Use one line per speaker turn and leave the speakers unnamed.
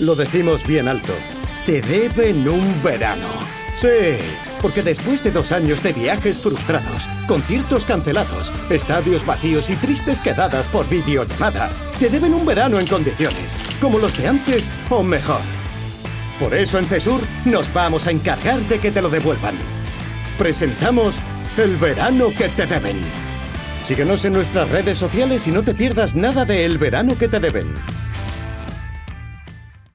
Lo decimos bien alto. Te deben un verano. Sí, porque después de dos años de viajes frustrados, conciertos cancelados, estadios vacíos y tristes quedadas por videollamada, te deben un verano en condiciones, como los de antes o mejor. Por eso en CESUR nos vamos a encargar de que te lo devuelvan. Presentamos el verano que te deben. Síguenos en nuestras redes sociales y no te pierdas nada de El verano que te deben.